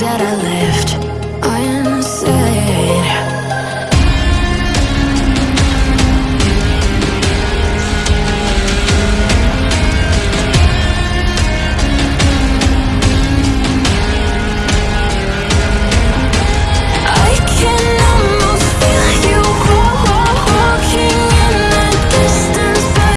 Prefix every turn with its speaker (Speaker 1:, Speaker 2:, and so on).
Speaker 1: that I left.